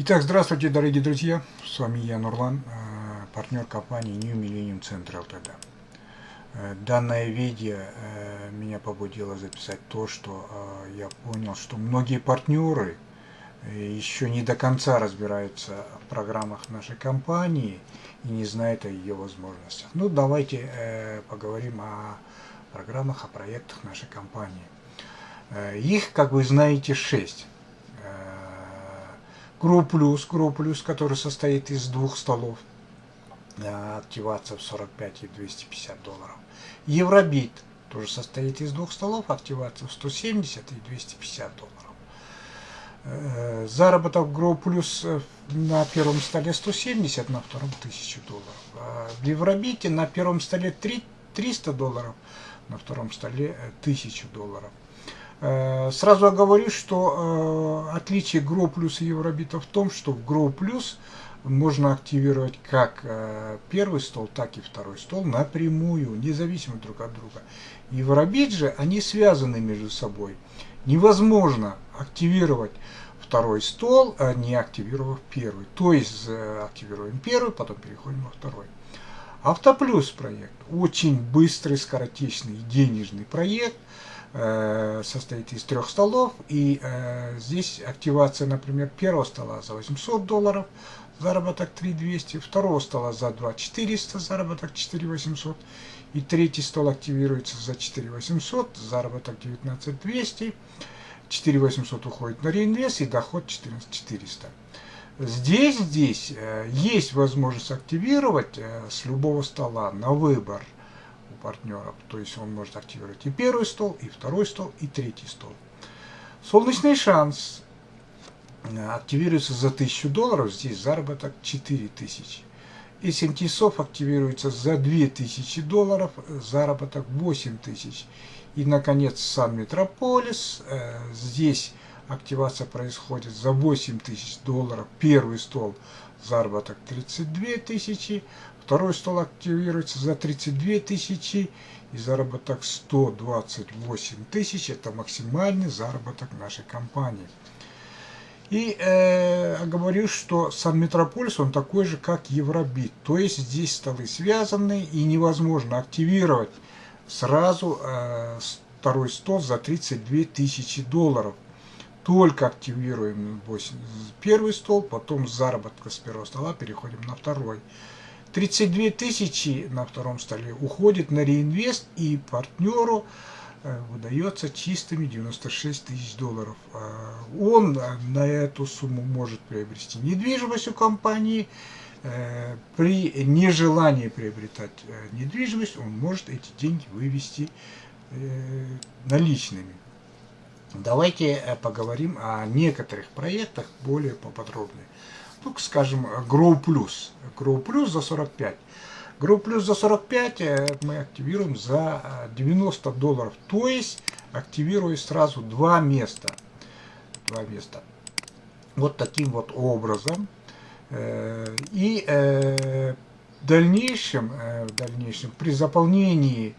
Итак, здравствуйте, дорогие друзья. С вами я, Нурлан, э, партнер компании New Millennium Center Ltd. Э, данное видео э, меня побудило записать то, что я понял, что многие партнеры еще не до конца разбираются в программах нашей компании и не знают о ее возможностях. Ну, давайте поговорим о программах, о проектах нашей компании. Их, как вы знаете, шесть. Grow Plus, который состоит из двух столов. Активация в 45 и 250 долларов. Евробит тоже состоит из двух столов, активация в 170 и 250 долларов. Э, заработок Grow Plus э, на первом столе 170, на втором 1000 долларов. А в Евробите на первом столе 300 долларов, на втором столе 1000 э, долларов. Э, сразу оговорюсь, что э, отличие Grow Plus и Евробита в том, что в Grow Plus можно активировать как э, первый стол, так и второй стол напрямую, независимо друг от друга. Евробит же, они связаны между собой. Невозможно активировать второй стол, а не активировав первый. То есть активируем первый, потом переходим во второй. Автоплюс проект. Очень быстрый, скоротечный, денежный проект – состоит из трех столов, и э, здесь активация, например, первого стола за 800 долларов, заработок 3200, второго стола за 2400, заработок 4800, и третий стол активируется за 4800, заработок 19200, 4800 уходит на реинвест и доход 14400. Здесь, здесь э, есть возможность активировать э, с любого стола на выбор – партнеров. То есть он может активировать и первый стол, и второй стол, и третий стол. Солнечный шанс активируется за 1000 долларов, здесь заработок 4000. И Сентисов активируется за 2000 долларов, заработок 8000. И, наконец, Сан Метрополис, э, здесь активация происходит за 8000 долларов, первый стол, заработок 32 тысячи, Второй стол активируется за 32 тысячи и заработок 128 тысяч. Это максимальный заработок нашей компании. И э, говорю, что сам Метрополис, он такой же, как Евробит. То есть здесь столы связаны и невозможно активировать сразу э, второй стол за 32 тысячи долларов. Только активируем 8, первый стол, потом заработка с первого стола переходим на второй. 32 тысячи на втором столе уходит на реинвест и партнеру э, выдается чистыми 96 тысяч долларов. А он э, на эту сумму может приобрести недвижимость у компании. Э, при нежелании приобретать недвижимость он может эти деньги вывести наличными. Давайте поговорим о некоторых проектах более поподробнее ну, скажем, Grow Plus. Grow Plus за 45. Grow Plus за 45 э, мы активируем за 90 э, долларов. То есть активируя сразу два места. Два места. Вот таким вот образом. Э, и в дальнейшем, в дальнейшем при заполнении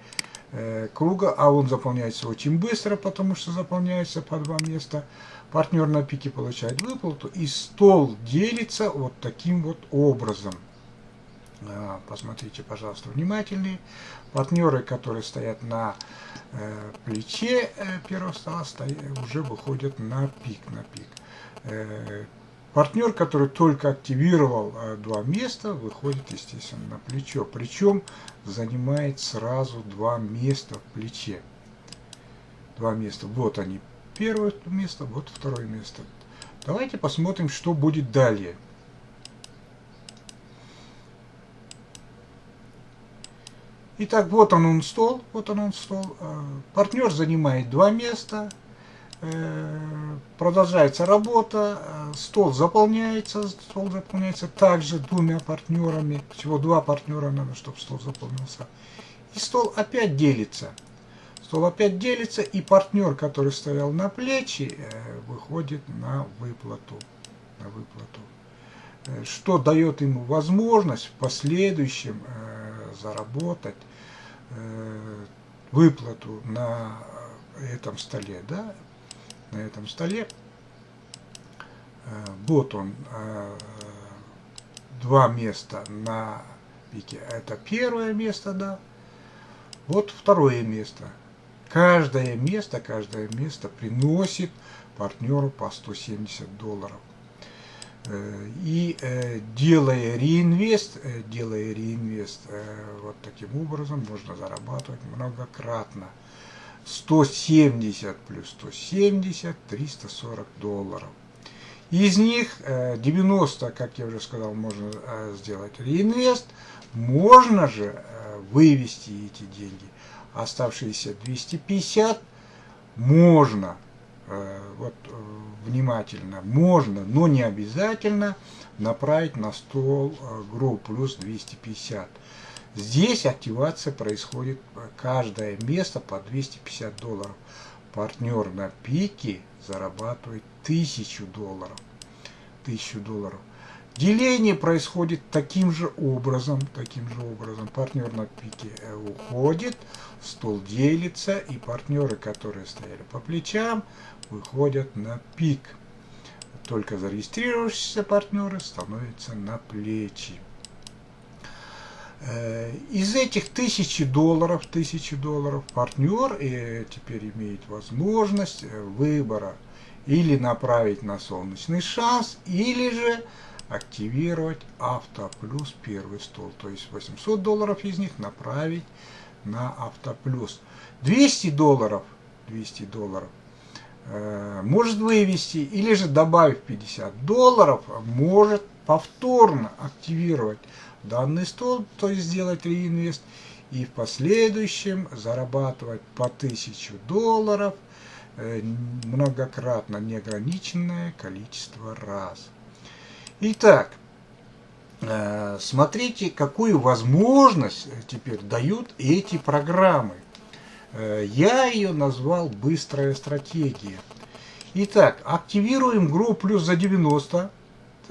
круга, а он заполняется очень быстро, потому что заполняется по два места, партнер на пике получает выплату, и стол делится вот таким вот образом. А, посмотрите, пожалуйста, внимательнее. Партнеры, которые стоят на э, плече э, первого стола, уже выходят на пик, на пик. Партнер, который только активировал э, два места, выходит, естественно, на плечо. Причем занимает сразу два места в плече. Два места. Вот они, первое место, вот второе место. Давайте посмотрим, что будет далее. Итак, вот он, он стол, вот он, он стол. Э, партнер занимает два места. Э, продолжается работа, стол заполняется, стол заполняется также двумя партнерами. Всего два партнера надо, чтобы стол заполнился. И стол опять делится стол опять делится, и партнер, который стоял на плечи, э, выходит на выплату. На выплату э, что дает ему возможность в последующем э, заработать выплату на этом столе, да, на этом столе Вот он, два места на пике. Это первое место, да. Вот второе место. Каждое место, каждое место приносит партнеру по 170 долларов. Э, и э, делая реинвест, э, делая реинвест вот таким образом, можно зарабатывать многократно. 170 плюс 170, 340 долларов. Из них 90, как я уже сказал, можно сделать реинвест. Можно же вывести эти деньги. Оставшиеся 250 можно Э, вот э, внимательно, можно, но не обязательно направить на стол э, Grow плюс 250. Здесь активация происходит каждое место по 250 долларов. Партнер на пике зарабатывает 1000 долларов. 1000 долларов. Деление происходит таким же образом, таким же образом. Партнер на пике уходит, стол делится, и партнеры, которые стояли по плечам, выходят на пик. Только зарегистрировавшиеся партнеры становятся на плечи. Э, из этих тысячи долларов, тысячи долларов партнер э, теперь имеет возможность э, выбора или направить на солнечный шанс, или же активировать Автоплюс первый стол. То есть 800 долларов из них направить на Автоплюс. 200 долларов, 200 долларов может вывести, или же добавив 50 долларов, может повторно активировать данный стол, то есть сделать реинвест, и в последующем зарабатывать по 1000 долларов э, многократно неограниченное количество раз. Итак, э, смотрите, какую возможность теперь дают эти программы. Э, я ее назвал «Быстрая стратегия». Итак, активируем группу плюс за 90, за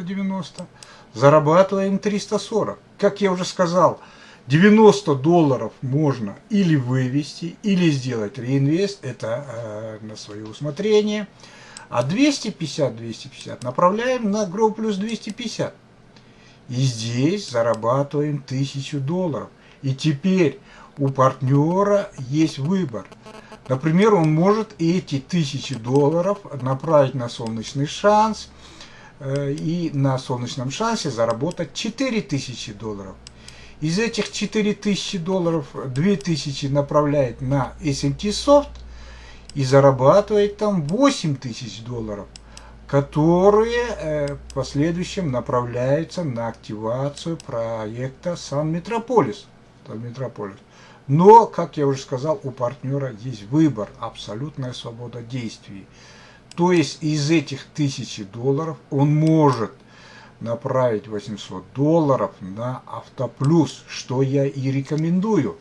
90, зарабатываем 340. Как я уже сказал, 90 долларов можно или вывести, или сделать реинвест, это э, на свое усмотрение. А 250-250 направляем на Grow плюс 250. И здесь зарабатываем 1000 долларов. И теперь у партнера есть выбор. Например, он может эти 1000 долларов направить на солнечный шанс и на солнечном шансе заработать 4000 долларов. Из этих 4000 долларов 2000 направляет на SMT Soft – и зарабатывает там 8 тысяч долларов, которые э, в последующем направляются на активацию проекта Сан. Метрополис. Но, как я уже сказал, у партнера есть выбор, абсолютная свобода действий. То есть из этих тысячи долларов он может направить 800 долларов на Автоплюс, что я и рекомендую.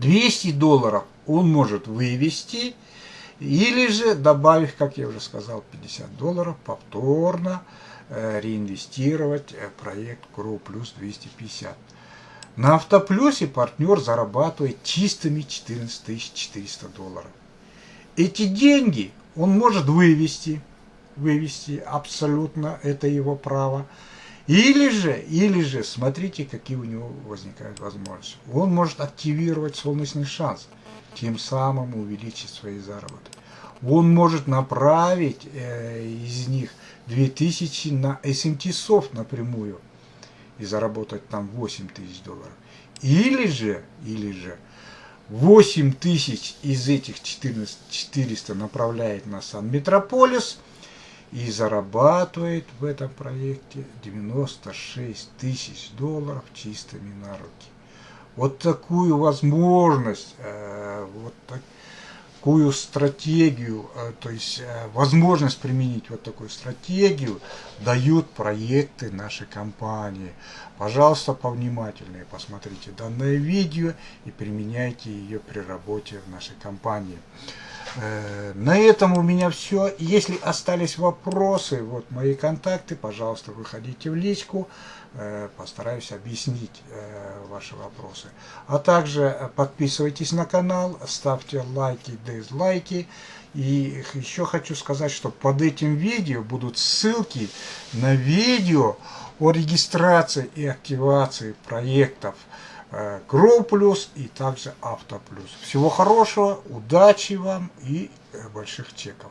200 долларов он может вывести, или же добавив, как я уже сказал, 50 долларов, повторно э, реинвестировать э, проект Grow Plus 250. На Автоплюсе партнер зарабатывает чистыми 14 400 долларов. Эти деньги он может вывести, вывести абсолютно, это его право. Или же, или же, смотрите, какие у него возникают возможности. Он может активировать солнечный шанс – тем самым увеличить свои заработки. Он может направить э, из них 2000 на SMT Soft напрямую и заработать там 8000 долларов. Или же, или же 8000 из этих 14 400 направляет на Сан Метрополис и зарабатывает в этом проекте 96 тысяч долларов чистыми на руки. Вот такую возможность, э, вот такую стратегию, э, то есть э, возможность применить вот такую стратегию дают проекты нашей компании. Пожалуйста, повнимательнее посмотрите данное видео и применяйте ее при работе в нашей компании. На этом у меня все. Если остались вопросы, вот мои контакты, пожалуйста, выходите в личку. Э, постараюсь объяснить э, ваши вопросы. А также подписывайтесь на канал, ставьте лайки, дизлайки И еще хочу сказать, что под этим видео будут ссылки на видео о регистрации и активации проектов э, Grow Plus и также Auto Plus. Всего хорошего, удачи вам и э, больших чеков.